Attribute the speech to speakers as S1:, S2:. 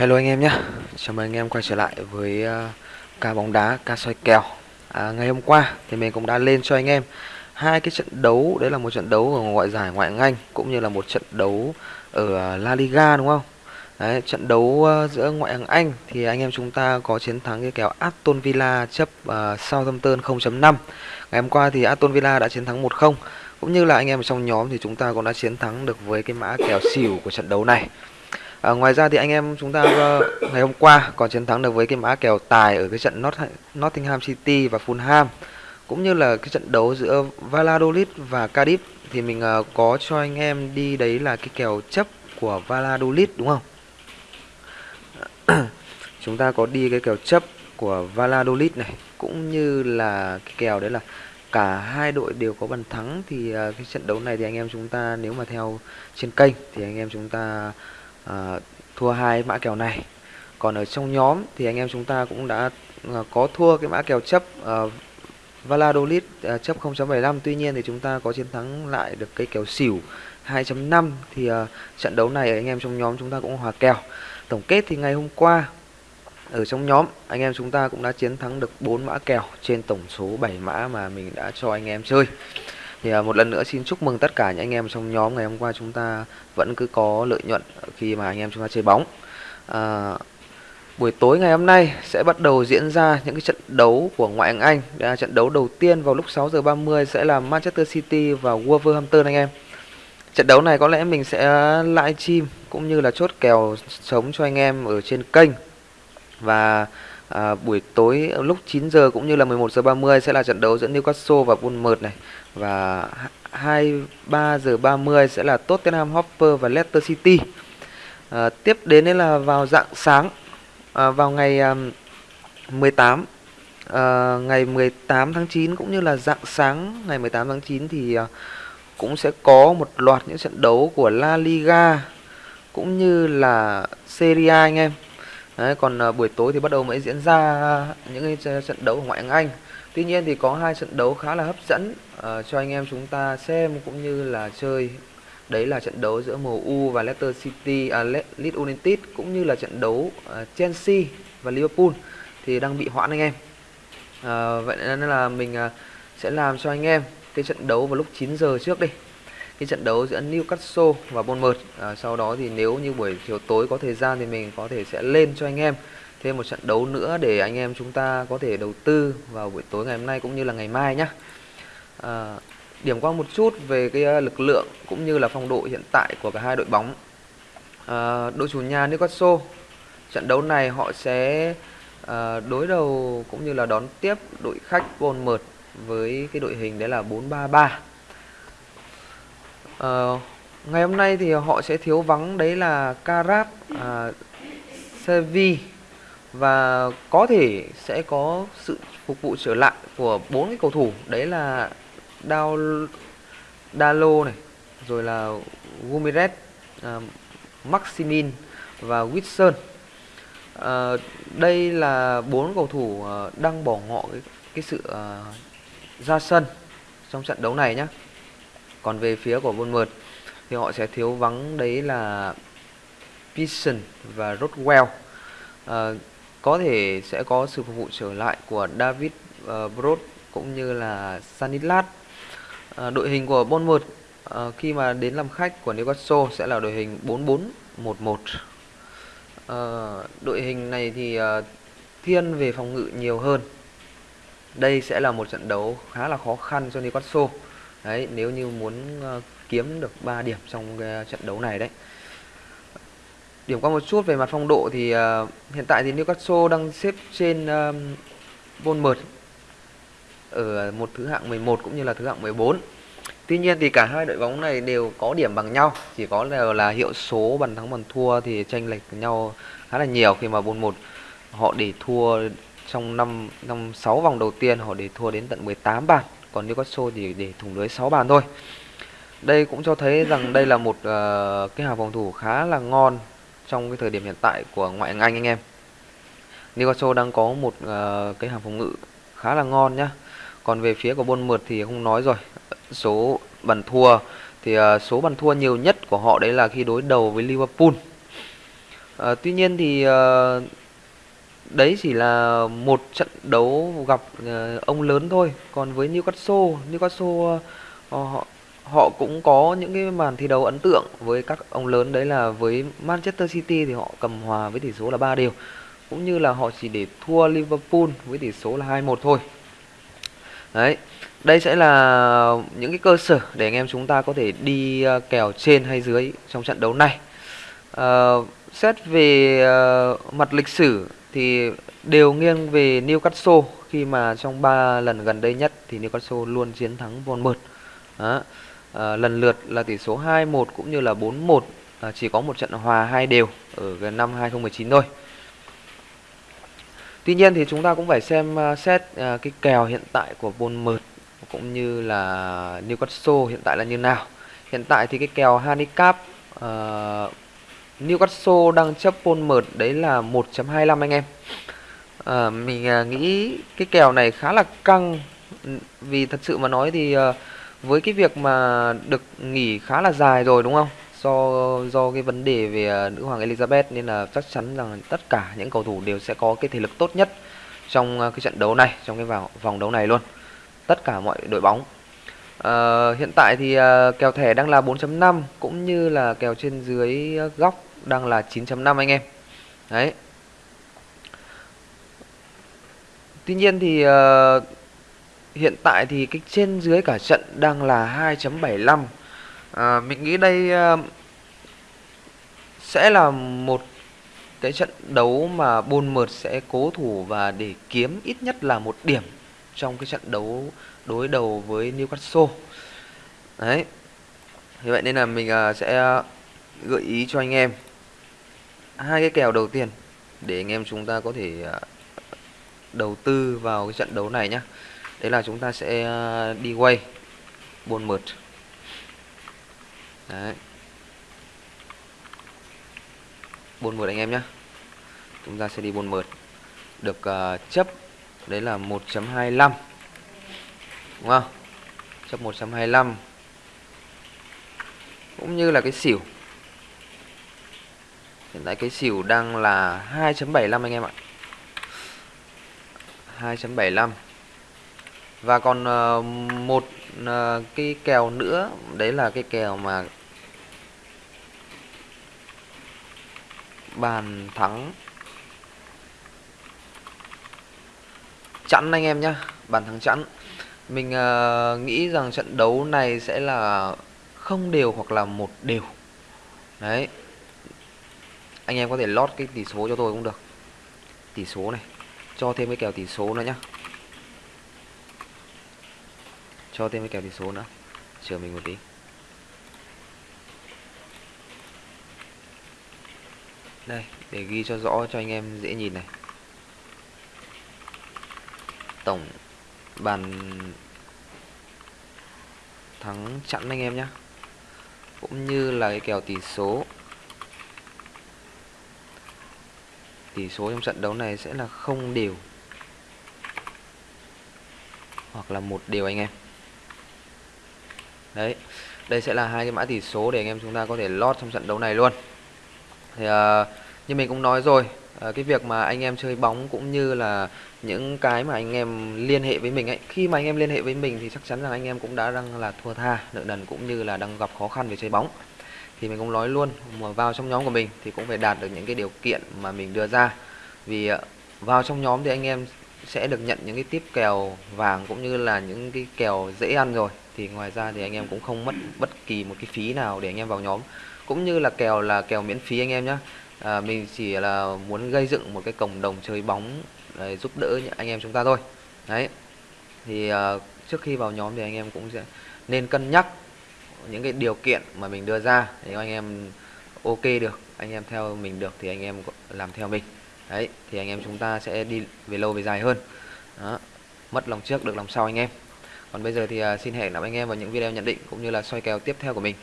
S1: Hello anh em nhé, chào mừng anh em quay trở lại với uh, ca bóng đá, ca soi kèo. À, Ngày hôm qua thì mình cũng đã lên cho anh em hai cái trận đấu. Đấy là một trận đấu ở ngoại giải ngoại hạng Anh Cũng như là một trận đấu ở ờ, La Liga đúng không? Đấy, trận đấu uh, giữa ngoại hạng Anh thì anh em chúng ta có chiến thắng cái kèo Aston Villa chấp uh, Southampton 0.5 Ngày hôm qua thì Aston Villa đã chiến thắng 1-0 Cũng như là anh em trong nhóm thì chúng ta cũng đã chiến thắng được với cái mã kèo xỉu của trận đấu này. À, ngoài ra thì anh em chúng ta uh, ngày hôm qua còn chiến thắng được với cái mã kèo tài ở cái trận Not Nottingham City và Fulham cũng như là cái trận đấu giữa Valladolid và Cardiff thì mình uh, có cho anh em đi đấy là cái kèo chấp của Valladolid đúng không? chúng ta có đi cái kèo chấp của Valladolid này cũng như là cái kèo đấy là cả hai đội đều có bàn thắng thì uh, cái trận đấu này thì anh em chúng ta nếu mà theo trên kênh thì anh em chúng ta à, thua hai mã kèo này. Còn ở trong nhóm thì anh em chúng ta cũng đã à, có thua cái mã kèo chấp à, Valladolid à, chấp 0.75 tuy nhiên thì chúng ta có chiến thắng lại được cái kèo xỉu 2.5 thì à, trận đấu này anh em trong nhóm chúng ta cũng hòa kèo. Tổng kết thì ngày hôm qua ở trong nhóm anh em chúng ta cũng đã chiến thắng được 4 mã kèo trên tổng số 7 mã mà mình đã cho anh em chơi thì à, một lần nữa xin chúc mừng tất cả những anh em trong nhóm ngày hôm qua chúng ta vẫn cứ có lợi nhuận khi mà anh em chúng ta chơi bóng. À, buổi tối ngày hôm nay sẽ bắt đầu diễn ra những cái trận đấu của ngoại hạng Anh. Đây là trận đấu đầu tiên vào lúc 6 giờ 30 sẽ là Manchester City và Wolverhampton anh em. Trận đấu này có lẽ mình sẽ live stream cũng như là chốt kèo sống cho anh em ở trên kênh. Và à, buổi tối lúc 9 giờ cũng như là 11 giờ 30 sẽ là trận đấu giữa Newcastle và Bournemouth này và 23 giờ 30 sẽ là Tottenham Hotspur và Leicester City. À, tiếp đến đấy là vào dạng sáng à, vào ngày à, 18 à, ngày 18 tháng 9 cũng như là dạng sáng ngày 18 tháng 9 thì à, cũng sẽ có một loạt những trận đấu của La Liga cũng như là Serie A anh em. Đấy, còn à, buổi tối thì bắt đầu mới diễn ra những cái trận đấu ở ngoại hạng Anh. Tuy nhiên thì có hai trận đấu khá là hấp dẫn uh, cho anh em chúng ta xem cũng như là chơi. Đấy là trận đấu giữa MU và Leicester City, à, Leeds United cũng như là trận đấu uh, Chelsea và Liverpool thì đang bị hoãn anh em. Uh, vậy nên là mình uh, sẽ làm cho anh em cái trận đấu vào lúc 9 giờ trước đi cái trận đấu giữa Newcastle và Bournemouth. À, sau đó thì nếu như buổi chiều tối có thời gian thì mình có thể sẽ lên cho anh em thêm một trận đấu nữa để anh em chúng ta có thể đầu tư vào buổi tối ngày hôm nay cũng như là ngày mai nhé à, điểm qua một chút về cái à, lực lượng cũng như là phong độ hiện tại của cả hai đội bóng. À, đội chủ nhà Newcastle trận đấu này họ sẽ à, đối đầu cũng như là đón tiếp đội khách Bournemouth với cái đội hình đấy là 433 uh, ngày hôm nay thì họ sẽ thiếu vắng đấy là Karab, uh, Sevi và có thể sẽ có sự phục vụ trở lại của bốn cái cầu thủ đấy là Dao Dalo này rồi là Gumiret, uh, à, Maximin và Wilson. Uh, đây là bốn cầu thủ uh, đang bỏ ngỏ cái, cái sự uh, ra sân trong trận đấu này nhé. Còn về phía của Bournemouth thì họ sẽ thiếu vắng đấy là Pearson và Rodwell. À, có thể sẽ có sự phục vụ trở lại của David ờ, uh, Brod cũng như là Sanilat. À, ờ, đội hình của Bournemouth à, khi mà đến làm khách của Newcastle sẽ là đội hình 4411. À, đội hình này thì uh, thiên về phòng ngự nhiều hơn. Đây sẽ là một trận đấu khá là khó khăn cho Newcastle. Đấy, nếu như muốn uh, kiếm được 3 điểm trong cái trận đấu này đấy. Điểm qua một chút về mặt phong độ thì uh, hiện tại thì Newcastle đang xếp trên uh, Bournemouth ở một thứ hạng 11 cũng như là thứ hạng 14. Tuy nhiên thì cả hai đội bóng này đều có điểm bằng nhau, chỉ có là, là hiệu số bàn thắng bàn thua thì chênh lệch nhau khá là nhiều khi mà Bournemouth họ để thua trong năm năm 6 vòng đầu tiên họ để thua đến tận 18 bàn còn Newcastle thì để thủng lưới 6 bàn thôi. Đây cũng cho thấy rằng đây là một uh, cái hàng phòng thủ khá là ngon trong cái thời điểm hiện tại của ngoại hạng Anh anh em. Newcastle đang có một uh, cái hàng phòng ngự khá là ngon nhá. Còn về phía của Bournemouth thì không nói rồi. Số bàn thua thì uh, số bàn thua nhiều nhất của họ đấy là khi đối đầu với Liverpool. Uh, tuy nhiên thì uh, đấy chỉ là một trận đấu gặp ờ, ông lớn thôi. Còn với Newcastle Newcastle ờ, họ họ cũng có những cái màn thi đấu ấn tượng với các ông lớn. Đấy là với Manchester City thì họ cầm hòa với tỷ số là 3 đều. Cũng như là họ chỉ để thua Liverpool với tỷ số là 2-1 thôi. Đấy đây sẽ là những cái cơ sở để anh em chúng ta có thể đi ờ, kèo trên hay dưới trong trận đấu này. À, xét về uh, mặt lịch sử thì đều nghiêng về Newcastle khi mà trong 3 lần gần đây nhất thì Newcastle luôn chiến thắng Bournemouth đó à, lần lượt là tỷ số 2-1 cũng như là 4-1 à, ờ, chỉ có một trận hòa hai đều ở năm 2019 thôi. Tuy nhiên thì chúng ta cũng phải xem uh, xét uh, cái kèo hiện tại của Bournemouth cũng như là Newcastle hiện tại là như nào. Hiện tại thì cái kèo handicap uh, Newcastle đang chấp Bournemouth đấy là 1.25 anh em. À, mình à, nghĩ cái kèo này khá là căng. Vì thật sự mà nói thì à, với cái việc mà được nghỉ khá là dài rồi đúng không? Do do cái vấn đề về à, nữ hoàng Elizabeth nên là chắc chắn rằng tất cả những cầu thủ đều sẽ có cái thể lực tốt nhất trong à, cái trận đấu này trong cái vào vòng đấu này luôn. Tất cả mọi đội bóng. À, hiện tại thì uh, kèo thẻ đang là 4.5 cũng như là kèo trên dưới à, góc đang là 9.5 anh em. Đấy. Tuy nhiên thì uh, hiện tại thì cái trên dưới cả trận đang là 2.75 à, ờ, mình nghĩ đây uh, sẽ là một cái trận đấu mà Bournemouth sẽ cố thủ và để kiếm ít nhất là một điểm trong cái trận đấu đối đầu với Newcastle. Đấy. Vì vậy nên là mình uh, sẽ gợi ý cho anh em hai cái kèo đầu tiên để anh em chúng ta có thể à, đầu tư vào cái trận đấu này nhé đấy là chúng ta sẽ à, đi quay buồn mượt đấy. Buồn mượt anh em nhé chúng ta sẽ đi buồn mượt được uh, chấp. Đấy là 1.25 đúng không? Chấp 125 cũng như là cái xỉu hiện tại cái xỉu đang là 2.75 anh em ạ. 2.75 và còn uh, một uh, cái kèo nữa đấy là cái kèo mà bàn thắng. Chẵn anh em nhá bàn thắng chẵn. Mình uh, nghĩ rằng trận đấu này sẽ là không đều hoặc là một đều. Đấy anh em có thể lót cái tỷ số cho tôi cũng được. Tỷ số này, cho thêm cái kèo tỷ số nữa nhá. Cho thêm cái kèo tỷ số nữa, chờ mình một tí. Đây, để ghi cho rõ, cho anh em dễ nhìn này. Tổng bàn thắng chặn anh em nhé cũng như là cái kèo tỷ số. Tỷ số trong trận đấu này sẽ là không đều. Hoặc là một đều anh em. Đấy đây sẽ là hai cái mã tỷ số để anh em chúng ta có thể lót trong trận đấu này luôn. Thì uh, như mình cũng nói rồi uh, cái việc mà anh em chơi bóng cũng như là những cái mà anh em liên hệ với mình ấy khi mà anh em liên hệ với mình thì chắc chắn là anh em cũng đã đang là thua tha nợ nần cũng như là đang gặp khó khăn về chơi bóng thì mình cũng nói luôn mà vào trong nhóm của mình thì cũng phải đạt được những cái điều kiện mà mình đưa ra. Vì ờ, vào trong nhóm thì anh em sẽ được nhận những cái tiếp kèo vàng cũng như là những cái kèo dễ ăn rồi. Thì ngoài ra thì anh em cũng không mất bất kỳ một cái phí nào để anh em vào nhóm. Cũng như là kèo là kèo miễn phí anh em nhé à, ờ, mình chỉ là muốn gây dựng một cái cộng đồng chơi bóng để giúp đỡ những anh em chúng ta thôi. Đấy. Thì uh, trước khi vào nhóm thì anh em cũng sẽ nên cân nhắc những cái điều kiện mà mình đưa ra thì anh em ok được, anh em theo mình được thì anh em làm theo mình. Đấy, thì anh em chúng ta sẽ đi về lâu về dài hơn. Đó. mất lòng trước, được lòng sau anh em. Còn bây giờ thì à, xin hẹn gặp anh em vào những video nhận định cũng như là soi kèo tiếp theo của mình.